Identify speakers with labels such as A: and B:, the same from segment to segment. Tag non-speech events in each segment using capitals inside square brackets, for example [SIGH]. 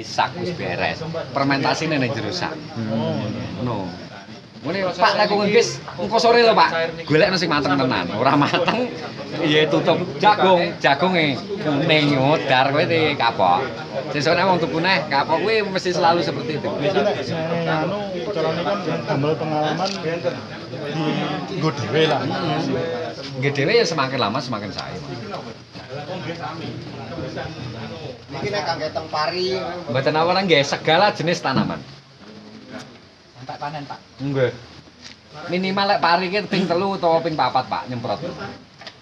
A: sak wis beres. Fermentasine ning jero sak.
B: Hmm.
A: Ngono. Ngene Pak kok nggis engko sore lho Pak. Golekno sing mateng tenan. Ora mateng ya tutup jagung, jagunge kuning modar kowe di kapok. Sesuk nek wong tuku neh kapok kuwi mesti selalu seperti itu.
B: Nek anu carane kan damel pengalaman di nggo dhewe lah.
A: Nggih dhewe ya semakin lama semakin sae.
C: Iki nek kangge teng pari.
A: Mboten awalan nggih segala jenis tanaman.
C: Sampai panen, Pak.
A: Nggih. Minimal lek pari ki ping telu utawa ping papat Pak nyemprot.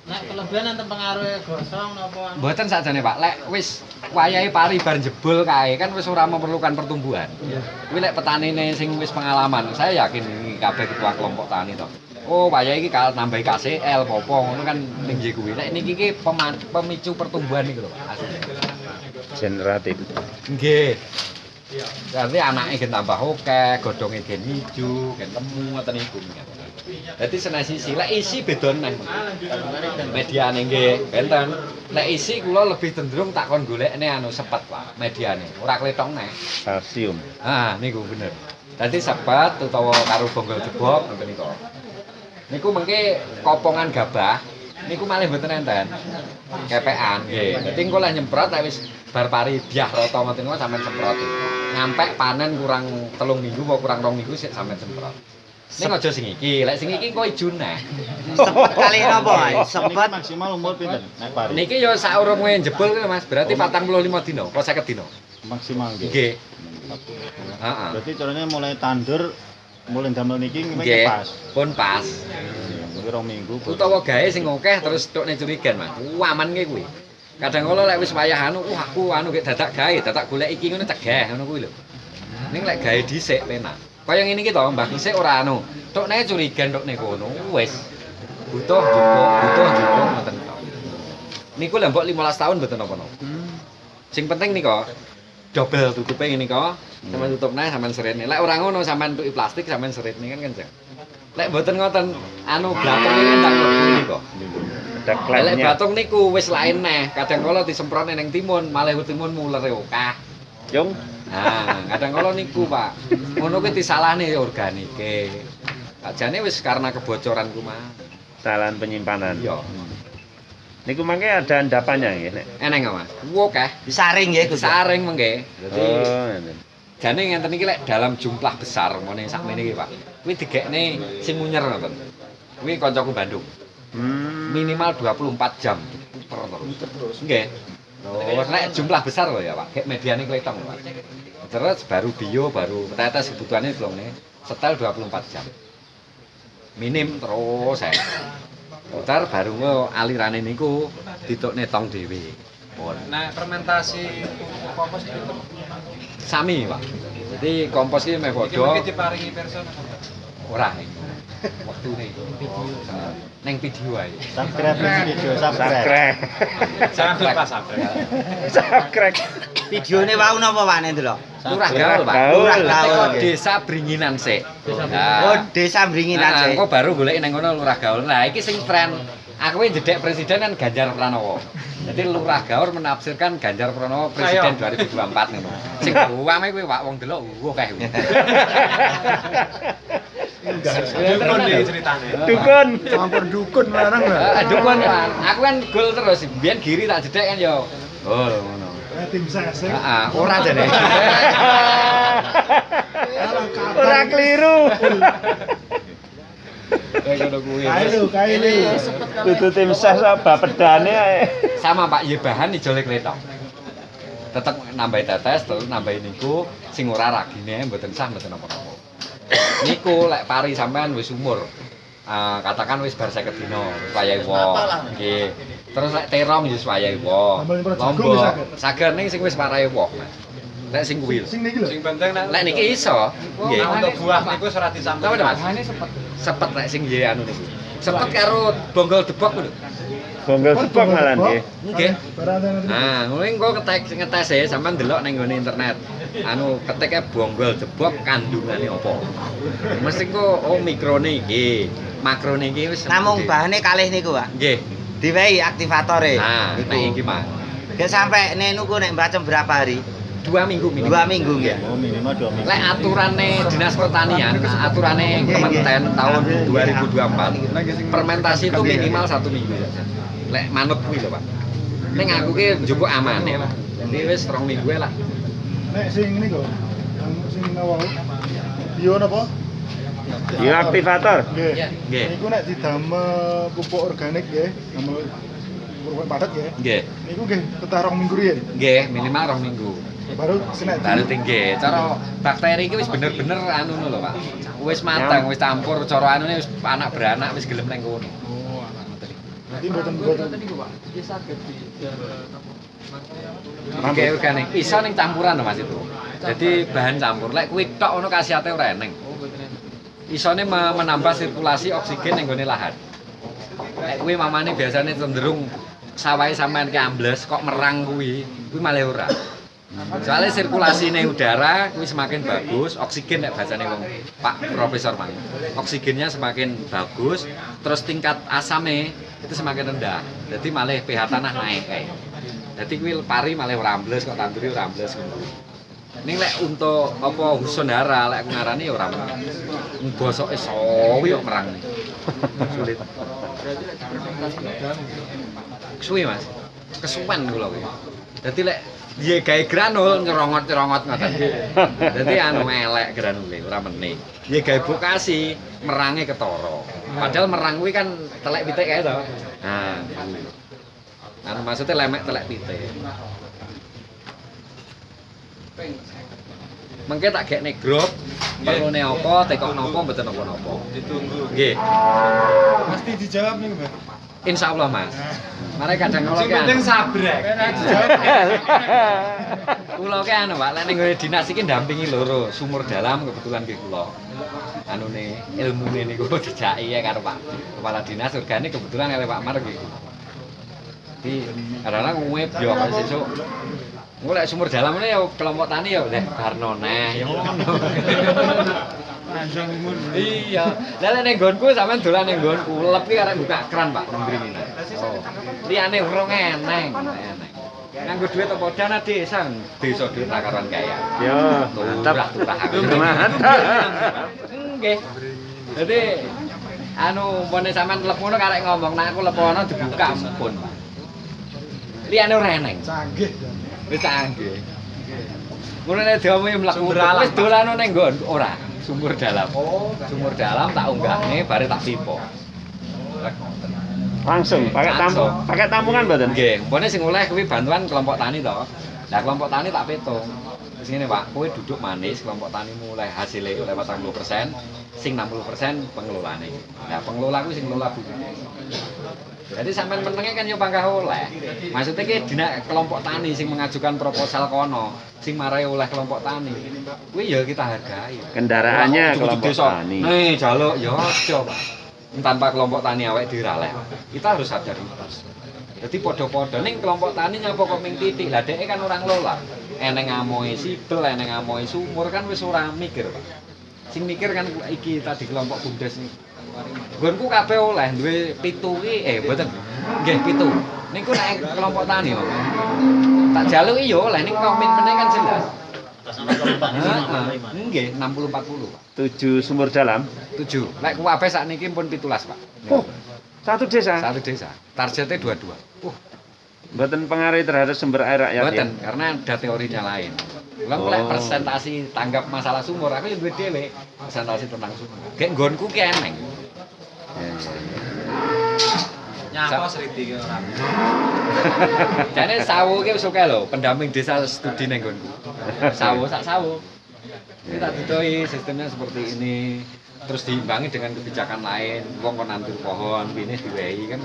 D: Nek kelebihan enten pengaruhe gosong napa
A: Mboten sakjane Pak, lek wis wayahe pari bar jebul kae kan wis ora memerlukan pertumbuhan. Kuwi lek petanine sing wis pengalaman, saya yakin iki kabeh ketua kelompok tani to. Oh, wayahe iki kalau nambahi KCL apa ngono kan ning nggih kuwi. Lek niki ki peman- pemicu pertumbuhan niku lho Pak.
E: generatif
A: Nggih. Berarti anaknya gen tambah akeh, godhonge gen ijo, gen temu ngoten niku. Dadi seneng sisi, isi beda neh. Mediane nggih, benten. Lek isi kula lebih cenderung tak kon golekne anu sepet, Pak, mediane. Ora klethong neh.
E: kalsium
A: Ah, niku bener. Dadi sepet utawa karo bonggol jebok ngoten niku. Niku mengke kopongan gabah niku malih mboten enten. Kepean nggih. Dadi engko lek nyemprot lek wis bar pari biah rata ngoten niku sampean semprot. Nyampe panen kurang telung minggu apa kurang rong minggu sik sampean semprot. Ning aja sing iki, lek sing iki engko ijo neh.
C: Sepet kali napa, Sepet.
B: maksimal umur pinten nek pari?
A: Niki ya sak urunge jebul kuwi Mas, berarti 45 dina, apa 50 dina.
B: maksimal nggih.
A: Nggih. Heeh.
B: Berarti caranya mulai tandur mulai damel niki
A: Nggih.
B: nggih pas.
A: Pun pas.
B: Mungkin rong minggu.
A: utawa gawe sing akeh terus tukne curigan Mas. Aman ki kuwi. Kadang kala lek wis wayah anu, wah aku anu gek dadak gawe, dadak golek iki ngono cegah ngono kuwi lho. Ning lek gawe dhisik penak. Kaya ngene iki to, Mbah dhisik ora anu. Tukne curigan tukne kono wis. Butuh juga, butuh juga ngoten to. Niku lek mbok 15 tahun mboten napa-napa. Sing penting nih kok double tutupe ngene kok. Sampeyan tutup neh sampeyan seritne. Lek ora ngono sampeyan tuki plastik sampeyan seritne kan kenceng. Lek mboten ngoten anu blatung iki nika.
E: ada
A: Lek batung niku wis lain neh. Kadang kala disemprotne ning timun, malah timun mulere akeh.
E: yung
A: Nah, kadang kala niku, Pak. Ngono kuwi disalahne organike. Ajane wis karena kebocoran ku mah.
E: kesalahan penyimpanan
A: Iya.
E: Niku mangke ada endapannya nggih nek
A: Eneng kok, Mas. Ku akeh.
C: Disaring nggih, Gus.
A: Saring mengke. Dadi
E: oh
A: jane ngenten iki lek dalam jumlah besar ngene sakmene iki, Pak. Kuwi digekne sing munyer ngoten. Kuwi kancaku Bandung.
E: hmm
A: Minimal 24 jam puter terus. Nggih. Terus nek jumlah besar loh ya, Pak. Kayak mediane kletong, Pak. Terus baru bio, baru tetes kebutuhannya belum nih. Setel 24 jam. Minim terus saya. Putar baru nge alirane niku ditukne tong dhewe. Pun.
D: Nah, fermentasi kompos itu
A: Sami, Pak. Jadi kompos iki meh
D: iki
A: padha
D: mungkin diparingi person.
A: ora. Waktune video. Neng video ae.
B: Subscribe video subscribe.
E: sakrek
D: Jangan lupa sampai.
E: sakrek
C: Videone wau napa wane delok?
A: Lurah gaul, Pak.
C: Lurah gaul.
A: desa Bringinan sik.
C: Oh, desa Bringinan
A: Nah,
C: sih.
A: engko baru golek nang ngono lurah gaul. Nah, iki sing tren. Aku ini jedek presiden kan Ganjar Pranowo. Jadi lurah gaul menafsirkan Ganjar Pranowo presiden 2024 ngono. Sing uwame kuwi Pak wong delok uh kae.
D: Dukun iki ceritane.
E: dukun
B: Campur dukun larang lah.
A: Eh, dukun Pak. Aku kan gol terus. Biyen giri tak jedek kan yo. Gol ngono.
B: Eh, Tim ses.
A: Heeh, ora jane.
E: ora keliru.
B: Kailu, kailu.
E: dudu tim ses apa pedane ae
A: sama Pak Yebahan ijole kletok. Tetep nambahi tetes terus nambahi niku sing ora ragine mboten sah mboten apa-apa. Niku lek pari sampean wis umur. Ah, katakan wis bar 50 dina, wis wayahe wo. Nggih. Terus lek terong wis wayahe
B: jagung
A: Lombok.
B: wis saged.
A: Ning sing wis wayahe wo. Mas. Lek sing kuwi.
B: Sing niki lho.
D: Sing penting nek
A: Lek niki iso. Nggih.
D: untuk buah niku ora disampaikan.
A: Napa, Mas? Sepet lek sing nggih anu niku. Sepet karo bonggol debok lho.
E: bonggol jepang malah nggih
A: Nggih. Nah, ngono engko ketek ngetes e sampean delok ning nggone internet. Anu keteke bonggol jebok kandungane apa. Mesti engko oh mikrone iki, makrone iki wis
C: Namung bahane kalih niku, Pak.
A: Nggih.
C: Diwehi aktivatore.
A: Nah, nek iki mah.
C: Gak sampai nenuku nek bacem berapa hari?
A: dua minggu minimal.
C: Dua minggu nggih.
B: Oh, minimal dua minggu.
A: Lek aturane Dinas Pertanian, aturane Kementerian tahun 2024, fermentasi itu minimal satu minggu. Lek manut kuwi lho, Pak. Ning aku ki njupuk aman ya, Pak. Jadi wis rong minggu lah.
B: Nek sing ini kok, yang sing awal bio napa?
E: Bioaktivator.
B: Nggih.
A: Nggih.
B: Niku nek didamel pupuk organik nggih, damel pupuk padat nggih.
A: Nggih.
B: Niku nggih ketah rong minggu riyen.
A: Nggih, minimal rong minggu.
B: Baru senek
A: Baru tinggi. Cara bakteri iki wis bener-bener anu lho, Pak. Wis mateng, wis campur cara anune wis anak beranak wis gelem nang kono.
B: Berarti mboten mboten
A: Oke organik. Iso ning campuran lho Mas itu. Jadi bahan campur. Lek kuwi tok ngono khasiate ora eneng. Isone me- menambah sirkulasi oksigen ning gone lahan. Lek kuwi mamane biasanya cenderung sawahe sampean ki ambles kok merang kuwi, kuwi malah ora. Soalnya sirkulasi nih udara kuwi semakin bagus, oksigen nek bacane wong Pak Profesor Mang. Oksigennya semakin bagus, terus tingkat asamnya itu semakin rendah. Jadi malah pH tanah naik kayak. Jadi kuwi pari malah ora ambles kok tanduri ora ambles ngono. Ning lek untuk apa husondara lek aku ngarani ya ora merang. Bosoke sawi kok merang. [LAUGHS] Sulit. Kesuwi Mas. Kesuwen kula kuwi. Dadi lek dia gawe granul nyerongot-nyerongot ngoten. [LAUGHS] Dadi anu elek granule ora meneh. Dia gawe bokasi merange ketara. Padahal merang kuwi kan telek pitik kae to. Nah. Anu maksudnya lemek telek pitik. Mengke tak gekne grup, perlune apa, tekokno apa, mboten napa-napa.
B: ditunggu.
A: Nggih,
B: Pasti dijawab nih, Mbak.
A: insya Allah Mas. Mare kadang kula ki anu.
D: sabrek. [LAUGHS]
A: Kula ki anu Pak, lek ning nggone dinas iki ndampingi loro, sumur dalam kebetulan ki kula. Anune ilmune niku [LAUGHS] dijaki ya karo Pak Kepala Dinas Organik kebetulan karo Pak Mar. Di kadang-kadang nguwip yo kok sesuk. Lek sumur dalam ini ya kelompok tani ya leh barno neh ya ngono. Iya. Lah lek ning nggonku sampean dolan ning nggonku, lep ki arek buka keran Pak mriki. Oh. Liyane urung eneng, eneng. Nganggo duit apa dana desa, desa duit takaran kaya.
E: Yo, mantap. Mantap.
A: Nggih. Jadi anu mpone sampean lep ngono karek ngomong nek aku lepono dibuka ampun. Liyane ora eneng.
B: Canggih.
A: Wis canggih. Ngono nek diomongi mlaku wis dolano ning nggon ora sumur dalam. Sumur dalam tak unggahne bare tak pipo.
E: Langsung pakai tampung,
A: Langsung.
E: pakai tampungan mboten?
A: Nggih, mpone sing oleh kuwi bantuan kelompok tani to. Lah kelompok tani tak petung. Wis ngene Pak, kowe duduk manis kelompok tani mulai hasilnya oleh 40%, sing 60% pengelolane. Nah, pengelola kuwi sing ngelola bumi. Jadi sampean menenge kan yo pangkah oleh. Maksudnya ki dina kelompok tani sing mengajukan proposal kono, sing marai oleh kelompok tani. Kuwi ya kita hargai.
E: Kendaraannya
A: kok
E: kelompok tani.
A: Nih, jaluk ya aja. Tanpa kelompok tani awake diralek. Kita harus sadar itu. Jadi podo-podo ning kelompok tani nyapa kok ming titik. Lah kan orang lola. Eneng amoe sibel, eneng amoe sumur kan wis ora mikir, Pak. Sing mikir kan iki tadi kelompok bumdes iki. Nggonku kabeh oleh duwe pitu ki eh mboten. Nggih pitu. Niku nek kelompok tani kok. Tak jaluki ya oleh ning komitmennya kan jelas. Nggih 60 40, Pak.
E: Tujuh sumur dalam.
A: 7. Lek kuwabe sakniki pun 17, Pak.
E: Oh, satu desa.
A: Satu desa. Targetnya dua-dua. Uh,
E: Mboten pengaruh terhadap sumber air rakyat
A: Mboten,
E: ya.
A: karena ada teorinya lain. Kalau
E: Oh.
A: lek presentasi tanggap masalah sumur, aku ya duwe dhewe presentasi tentang sumur. Kayak nggonku ki eneng.
E: Ya, ya, ya.
D: Nyapa seriti ki ora. [LAUGHS]
A: Jane sawu ki wis oke lho, pendamping desa studi ning nggonku. [LAUGHS] Sawu sak sawu. Ini tak didoi sistemnya seperti ini. Terus diimbangi dengan kebijakan lain, wong kon nandur pohon, ini diwehi kan.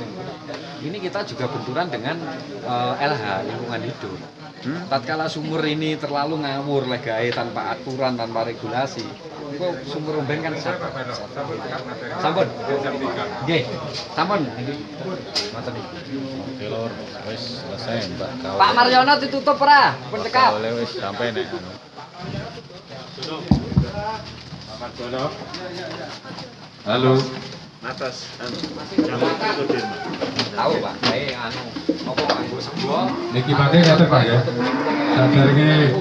A: Ini kita juga benturan dengan eh, LH lingkungan hidup.
E: Hmm?
A: Tatkala sumur ini terlalu ngawur legae tanpa aturan, tanpa regulasi, kok sumur umben kan sampun. Sampun. Nggih, sampun. Ngoten.
B: Oke, Lor. Wis selesai, Mbak.
A: Pak Maryono ditutup ora? Pun cekap.
B: oleh wis sampai nek.
F: Halo.
E: Atas. anu.
A: Tahu, Pak. Kayak anu, apa nganggo sebuah
F: Niki ngaten Pak ya. Sadarnya